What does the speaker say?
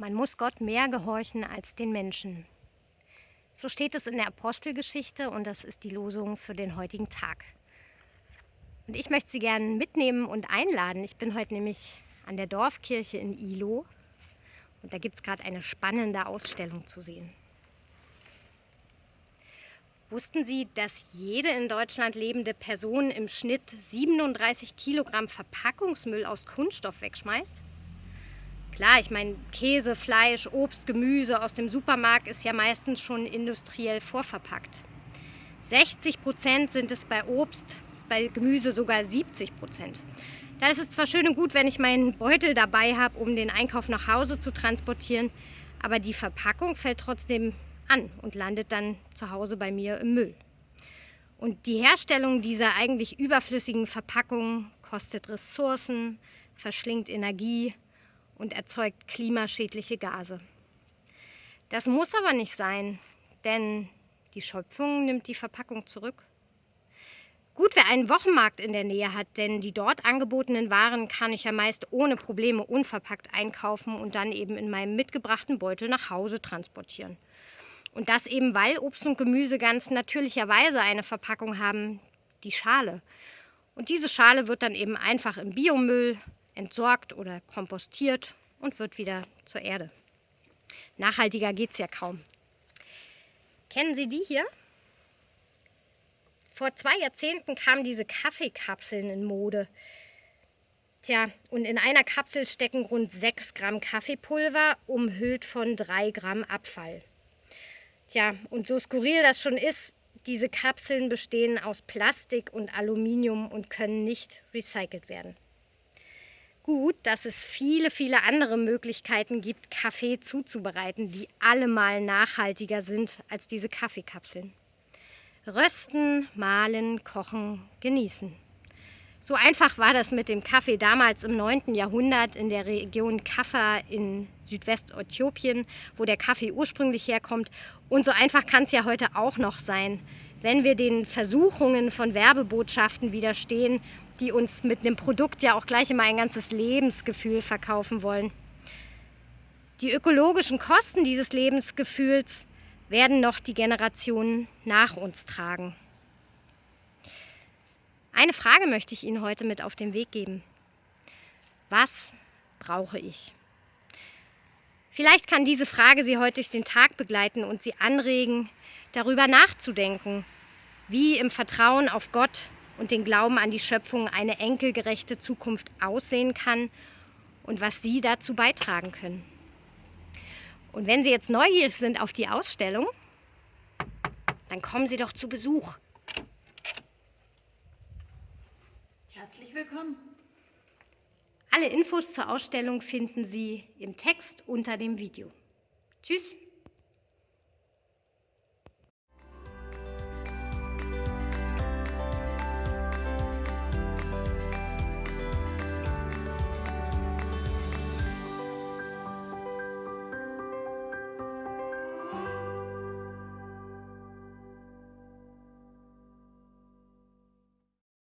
man muss Gott mehr gehorchen als den Menschen. So steht es in der Apostelgeschichte und das ist die Losung für den heutigen Tag. Und ich möchte Sie gerne mitnehmen und einladen. Ich bin heute nämlich an der Dorfkirche in Ilo und da gibt es gerade eine spannende Ausstellung zu sehen. Wussten Sie, dass jede in Deutschland lebende Person im Schnitt 37 Kilogramm Verpackungsmüll aus Kunststoff wegschmeißt? Klar, ich meine, Käse, Fleisch, Obst, Gemüse aus dem Supermarkt ist ja meistens schon industriell vorverpackt. 60 Prozent sind es bei Obst, bei Gemüse sogar 70 Prozent. Da ist es zwar schön und gut, wenn ich meinen Beutel dabei habe, um den Einkauf nach Hause zu transportieren, aber die Verpackung fällt trotzdem an und landet dann zu Hause bei mir im Müll. Und die Herstellung dieser eigentlich überflüssigen Verpackungen kostet Ressourcen, verschlingt Energie und erzeugt klimaschädliche Gase. Das muss aber nicht sein, denn die Schöpfung nimmt die Verpackung zurück. Gut, wer einen Wochenmarkt in der Nähe hat, denn die dort angebotenen Waren kann ich ja meist ohne Probleme unverpackt einkaufen und dann eben in meinem mitgebrachten Beutel nach Hause transportieren. Und das eben, weil Obst und Gemüse ganz natürlicherweise eine Verpackung haben, die Schale. Und diese Schale wird dann eben einfach im Biomüll entsorgt oder kompostiert und wird wieder zur Erde. Nachhaltiger geht es ja kaum. Kennen Sie die hier? Vor zwei Jahrzehnten kamen diese Kaffeekapseln in Mode. Tja, und in einer Kapsel stecken rund 6 Gramm Kaffeepulver, umhüllt von 3 Gramm Abfall. Tja, und so skurril das schon ist, diese Kapseln bestehen aus Plastik und Aluminium und können nicht recycelt werden. Gut, dass es viele, viele andere Möglichkeiten gibt, Kaffee zuzubereiten, die allemal nachhaltiger sind als diese Kaffeekapseln. Rösten, mahlen, kochen, genießen. So einfach war das mit dem Kaffee damals im 9. Jahrhundert in der Region Kaffa in Südwest-Äthiopien, wo der Kaffee ursprünglich herkommt. Und so einfach kann es ja heute auch noch sein, wenn wir den Versuchungen von Werbebotschaften widerstehen, die uns mit einem Produkt ja auch gleich immer ein ganzes Lebensgefühl verkaufen wollen. Die ökologischen Kosten dieses Lebensgefühls werden noch die Generationen nach uns tragen. Eine Frage möchte ich Ihnen heute mit auf den Weg geben. Was brauche ich? Vielleicht kann diese Frage Sie heute durch den Tag begleiten und Sie anregen, darüber nachzudenken, wie im Vertrauen auf Gott und den Glauben an die Schöpfung eine enkelgerechte Zukunft aussehen kann und was Sie dazu beitragen können. Und wenn Sie jetzt neugierig sind auf die Ausstellung, dann kommen Sie doch zu Besuch. Herzlich willkommen. Alle Infos zur Ausstellung finden Sie im Text unter dem Video. Tschüss!